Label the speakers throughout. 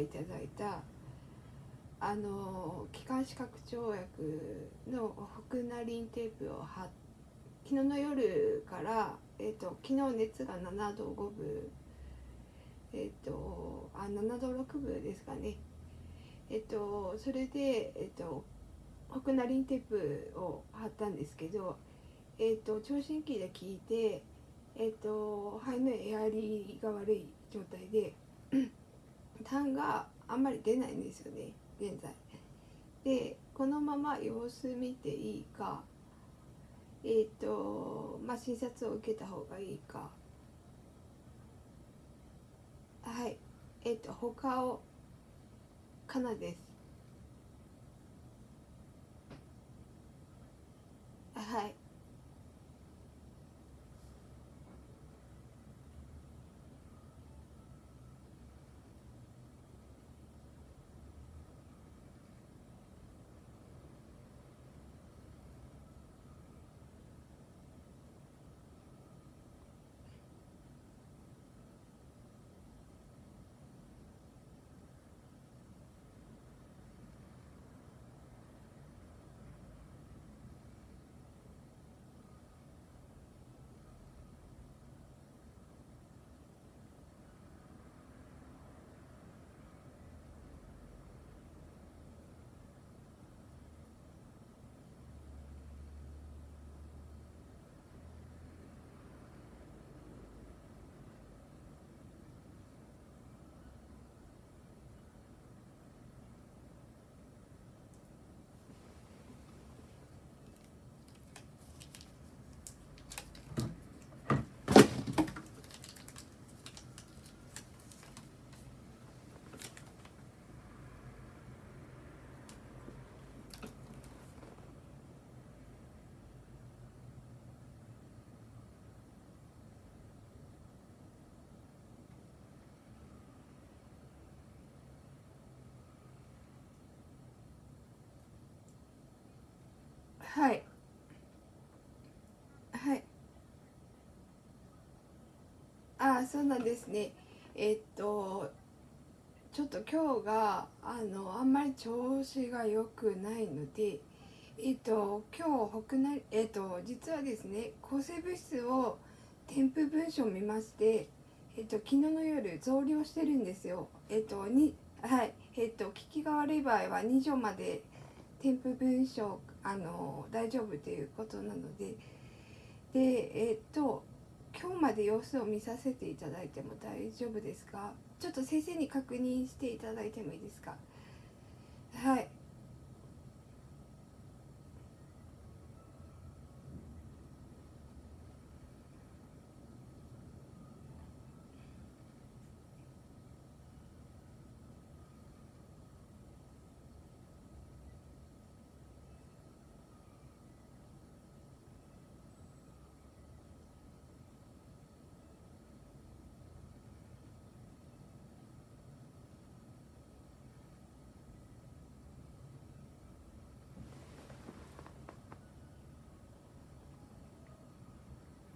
Speaker 1: いただいたあの気管支拡張薬のホクナリンテープを貼昨日の夜から、えーと、昨日熱が7度5分えっ、ー、とあ7度6分ですかね。えっ、ー、とそれでえっ、ー、とホクナリンテープを貼ったんですけどえっ、と聴診器で聞いてえっ、と肺のエアリーが悪い状態で痰があんまり出ないんですよね現在。でこのまま様子見ていいかえっ、ー、とまあ診察を受けた方がいいか。はい。えっ、ー、と他をかなですはいはい。はい。あそうなんですね。えっとちょっと今日があのあんまり調子が良くないのでえっと今日北なえっと実はですね抗生物質を添付文書を見ましてえっと昨日の夜増量してるんですよ。えっとにはい。えっと効きが悪い場合は2錠まで添付文書あの大丈夫ということなのででえっと今日まで様子を見させていただいても大丈夫ですか？ちょっと先生に確認していただいてもいいですか？はい。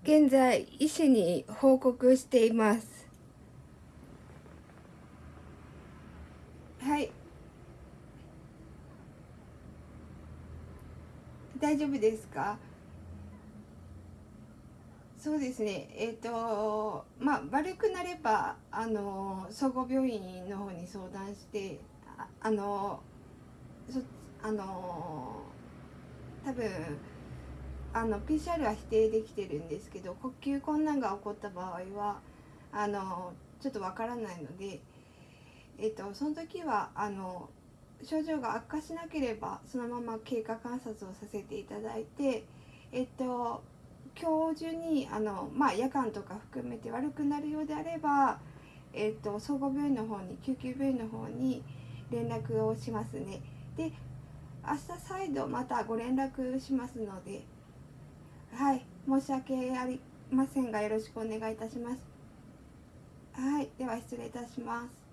Speaker 1: 現在医師に報告しています。はい。大丈夫ですか？そうですね。えっ、ー、とまあ悪くなればあの総合病院の方に相談してああのそあの多分あの PCR は否定できてるんですけど呼吸困難が起こった場合はあのちょっとわからないので、えっと、その時はあの症状が悪化しなければそのまま経過観察をさせていただいて、えっと、今日中にあの、まあ、夜間とか含めて悪くなるようであれば、えっと、総合病院の方に救急病院の方に連絡をしますね。で明日再度またご連絡しますのではい申し訳ありませんがよろしくお願いいたします。はいでは失礼いたします。